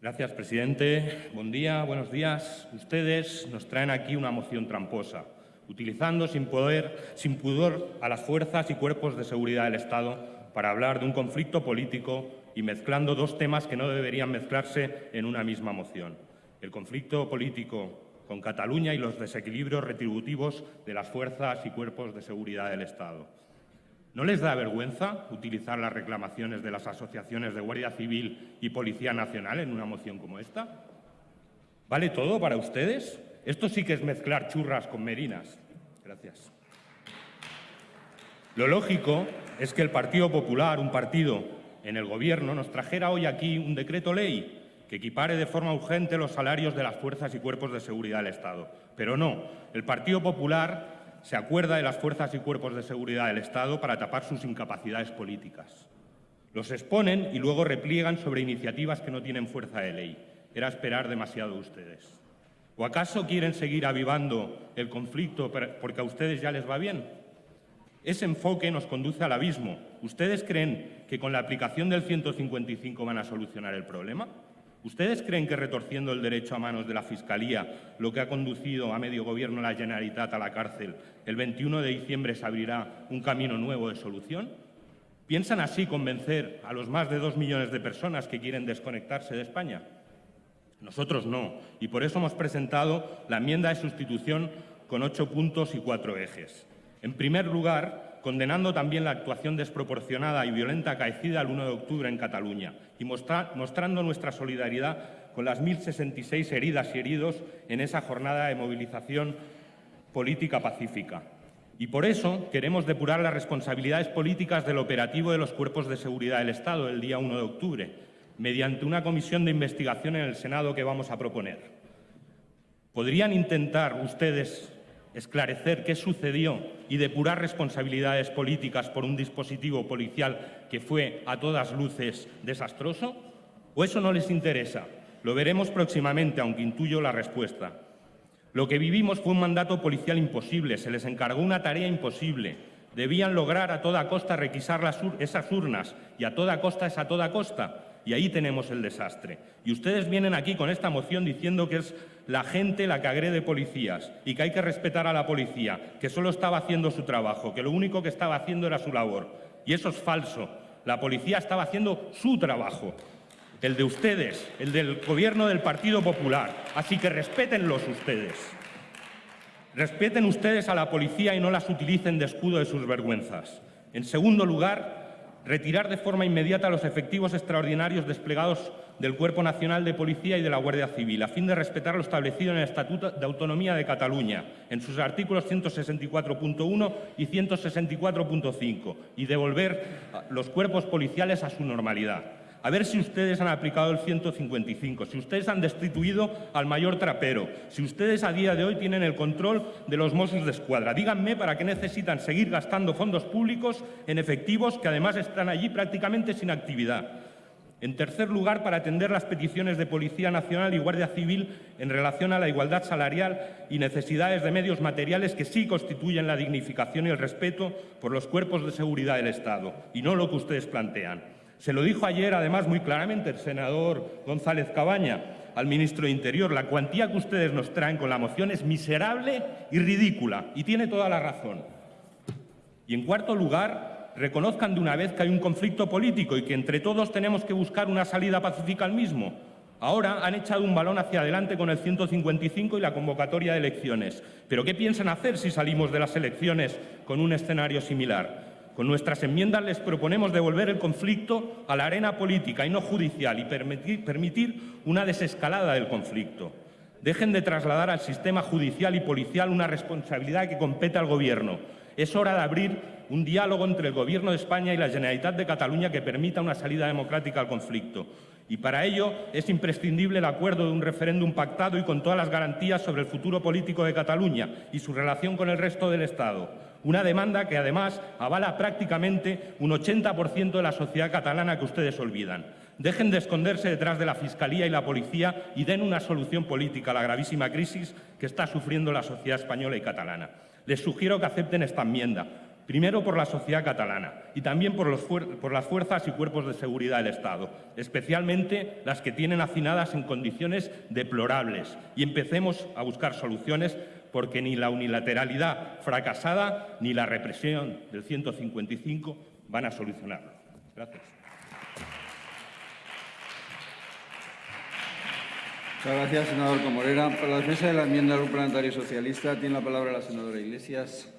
Gracias, presidente. Buen día, buenos días. Ustedes nos traen aquí una moción tramposa, utilizando sin, poder, sin pudor a las fuerzas y cuerpos de seguridad del Estado para hablar de un conflicto político y mezclando dos temas que no deberían mezclarse en una misma moción. El conflicto político con Cataluña y los desequilibrios retributivos de las fuerzas y cuerpos de seguridad del Estado. ¿No les da vergüenza utilizar las reclamaciones de las asociaciones de Guardia Civil y Policía Nacional en una moción como esta? ¿Vale todo para ustedes? Esto sí que es mezclar churras con merinas. Gracias. Lo lógico es que el Partido Popular, un partido en el Gobierno, nos trajera hoy aquí un decreto ley que equipare de forma urgente los salarios de las fuerzas y cuerpos de seguridad del Estado. Pero no, el Partido Popular se acuerda de las fuerzas y cuerpos de seguridad del Estado para tapar sus incapacidades políticas. Los exponen y luego repliegan sobre iniciativas que no tienen fuerza de ley. Era esperar demasiado de ustedes. ¿O acaso quieren seguir avivando el conflicto porque a ustedes ya les va bien? Ese enfoque nos conduce al abismo. ¿Ustedes creen que con la aplicación del 155 van a solucionar el problema? ¿Ustedes creen que retorciendo el derecho a manos de la Fiscalía, lo que ha conducido a medio gobierno la Generalitat a la cárcel, el 21 de diciembre se abrirá un camino nuevo de solución? ¿Piensan así convencer a los más de dos millones de personas que quieren desconectarse de España? Nosotros no, y por eso hemos presentado la enmienda de sustitución con ocho puntos y cuatro ejes. En primer lugar, condenando también la actuación desproporcionada y violenta acaecida el 1 de octubre en Cataluña y mostrando nuestra solidaridad con las 1.066 heridas y heridos en esa jornada de movilización política pacífica. Y por eso queremos depurar las responsabilidades políticas del operativo de los cuerpos de seguridad del Estado el día 1 de octubre, mediante una comisión de investigación en el Senado que vamos a proponer. ¿Podrían intentar ustedes esclarecer qué sucedió y depurar responsabilidades políticas por un dispositivo policial que fue a todas luces desastroso? ¿O eso no les interesa? Lo veremos próximamente, aunque intuyo la respuesta. Lo que vivimos fue un mandato policial imposible, se les encargó una tarea imposible. Debían lograr a toda costa requisar esas urnas y a toda costa es a toda costa. Y ahí tenemos el desastre. Y ustedes vienen aquí con esta moción diciendo que es la gente la que agrede policías y que hay que respetar a la policía, que solo estaba haciendo su trabajo, que lo único que estaba haciendo era su labor. Y eso es falso. La policía estaba haciendo su trabajo, el de ustedes, el del gobierno del Partido Popular. Así que respétenlos ustedes. Respeten ustedes a la policía y no las utilicen de escudo de sus vergüenzas. En segundo lugar, retirar de forma inmediata los efectivos extraordinarios desplegados del Cuerpo Nacional de Policía y de la Guardia Civil, a fin de respetar lo establecido en el Estatuto de Autonomía de Cataluña, en sus artículos 164.1 y 164.5, y devolver los cuerpos policiales a su normalidad. A ver si ustedes han aplicado el 155, si ustedes han destituido al mayor trapero, si ustedes a día de hoy tienen el control de los Mossos de Escuadra. Díganme para qué necesitan seguir gastando fondos públicos en efectivos que además están allí prácticamente sin actividad. En tercer lugar, para atender las peticiones de Policía Nacional y Guardia Civil en relación a la igualdad salarial y necesidades de medios materiales que sí constituyen la dignificación y el respeto por los cuerpos de seguridad del Estado, y no lo que ustedes plantean. Se lo dijo ayer, además, muy claramente el senador González Cabaña al ministro de Interior. La cuantía que ustedes nos traen con la moción es miserable y ridícula, y tiene toda la razón. Y, en cuarto lugar, reconozcan de una vez que hay un conflicto político y que entre todos tenemos que buscar una salida pacífica al mismo. Ahora han echado un balón hacia adelante con el 155 y la convocatoria de elecciones. ¿Pero qué piensan hacer si salimos de las elecciones con un escenario similar? Con nuestras enmiendas les proponemos devolver el conflicto a la arena política y no judicial y permitir, una desescalada del conflicto. Dejen de trasladar al sistema judicial y policial una responsabilidad que compete al Gobierno. Es hora de abrir un diálogo entre el Gobierno de España y la Generalitat de Cataluña que permita una salida democrática al conflicto. Y para ello es imprescindible el acuerdo de un referéndum pactado y con todas las garantías sobre el futuro político de Cataluña y su relación con el resto del Estado. Una demanda que además avala prácticamente un 80% de la sociedad catalana que ustedes olvidan. Dejen de esconderse detrás de la Fiscalía y la Policía y den una solución política a la gravísima crisis que está sufriendo la sociedad española y catalana. Les sugiero que acepten esta enmienda. Primero por la sociedad catalana y también por, las fuerzas y cuerpos de seguridad del Estado, especialmente las que tienen hacinadas en condiciones deplorables. Y empecemos a buscar soluciones porque ni la unilateralidad fracasada ni la represión del 155 van a solucionarlo. Gracias. Muchas gracias, senador Comorera. Para la defensa de la enmienda del Grupo Parlamentario Socialista tiene la palabra la senadora Iglesias.